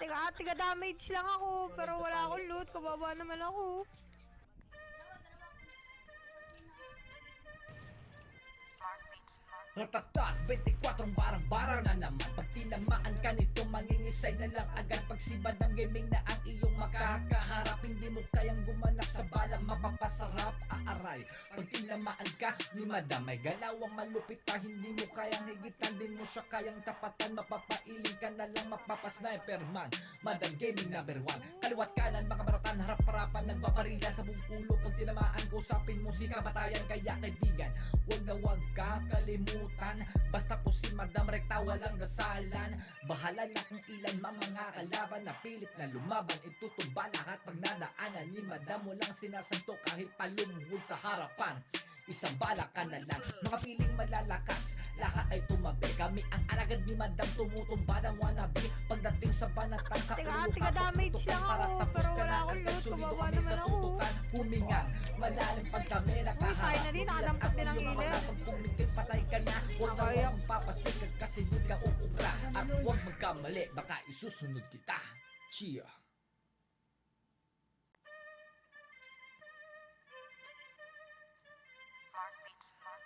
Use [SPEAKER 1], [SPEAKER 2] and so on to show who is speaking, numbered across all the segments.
[SPEAKER 1] Tiga, tiga damage lang ako, pero wala akong loot. Kababa naman ako.
[SPEAKER 2] Ratatat, 24 barang-barang na naman Pag tinamaan ka nito, mangingisay na lang agad Pagsibad ng gaming na ang iyong makakaharap Hindi mo kayang bala, mapapasarap Aaray, pag tinamaan ka ni madam May galawang malupit ka, hindi mo kayang higitan Din mo siya kayang tapatan, mapapailing ka na lang Mapapasniper man, madam gaming number one. Kaliwat kanan, makabaratan, harap-harapan Nagbabarila sa buong ulo. Pag tinamaan ko, usapin mo si kabatayan Kaya kaibigan, Huwag na huwag kakalimutan. Basta po si Madam Recta walang dasalan Bahala na kung ilan mang mga kalaban Na pilit na lumaban. Itutumba lahat pag nadaanan Ni Madam. Mo lang sinasanto kahit palumuhod sa harapan. Isang bala ka na lang. Mga piling malalakas Lahat ay tumabi. Kami ang alagad ni Madam Tumutumba ng wannabe. Pagdating sa banatan sa ulo
[SPEAKER 1] tiga damage
[SPEAKER 2] Para
[SPEAKER 1] ako,
[SPEAKER 2] tapos
[SPEAKER 1] pero
[SPEAKER 2] ka
[SPEAKER 1] wala
[SPEAKER 2] na
[SPEAKER 1] akong loot.
[SPEAKER 2] Sulido
[SPEAKER 1] Kawawa
[SPEAKER 2] kami sa tutukan. Huminga Malalim pag kami
[SPEAKER 1] finally, nakadampot din ang
[SPEAKER 2] iyong mga
[SPEAKER 1] ilan.
[SPEAKER 2] Pag pumikit patay ka na. Huwag na huwag magpapasikag kasi hindi ka uubra. At huwag magkamali. Baka isusunod kita. Chia.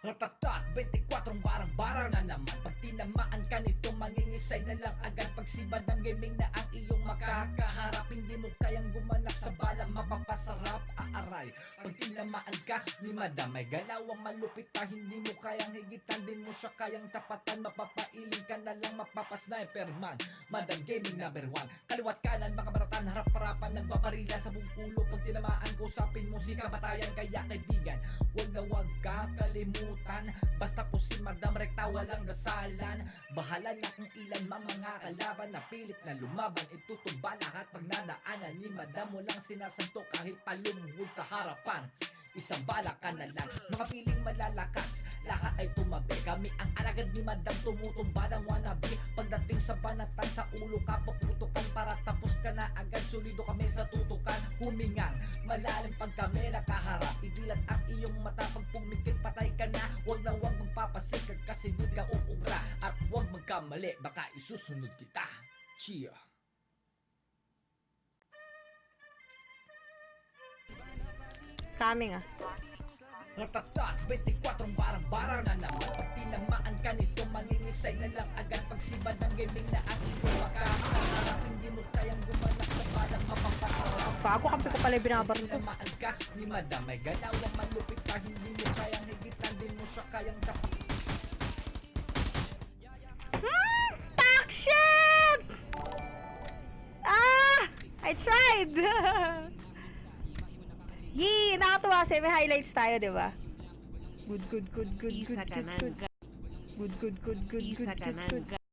[SPEAKER 2] Ratatat, 24 barang-barang na naman. Pag tinamaan ka nito, mangingisay na lang agad. Pagsibad ng gaming na ang iyong makakaharap Hindi mo kayang gumanap sa bala, mapapasarap Aaray, pag tinamaan ka ni madam May galawang malupit ka, hindi mo kayang higitan Din mo siya kayang tapatan, mapapailing ka na lang Mapapasniper man, madam gaming number one. Kaliwat kanan, makabaratan, harap-harapan Nagbabarila sa buong ulo. Pag tinamaan ko, usapin mo si kabatayan Kaya kaibigan, Huwag na huwag kakalimutan. Basta Madam Recta walang dasalan. Bahala na kung ilan mga kalaban Na pilit na lumaban. Itutumba lahat pag nadaanan Ni Madam. Mo lang sinasanto kahit palumuhod sa harapan. Isang bala ka na lang. Mga piling malalakas Lahat ay tumabi. Kami ang alagad ni Madam Tumutumba ng wannabe. Pagdating sa banatan Sa ulo ka paputukan Para tapos ka na agad. Sulido kami sa tutukan Humingang Malalim pag kami nakaharap. Idilat ang iyong mata Pag pumikit patay ka na. Huwag na huwag magpapasikag huwag magkamali Baka isusunod kita. Chia
[SPEAKER 1] Coming ah.
[SPEAKER 2] Ratatat, 24 barang-barang na naman Pag tinamaan ka nito, mangingisay na lang agad. Pagsibad ng gaming na ang iyong makakaharap Hindi mo kayang gumanap sa balang mapapasarap.
[SPEAKER 1] Bago kampi ko pala yung binabaril ko.
[SPEAKER 2] Tinamaan ka ni madam May galawang malupit ka. Hindi mo kayang higitan Din mo siya kayang tapat
[SPEAKER 1] I tried! Yee! Nakatuwa kasi may highlights tayo, di ba? Good, good, good, good, good, good, good. Good, good, good, good, good, good, good.
[SPEAKER 3] ga-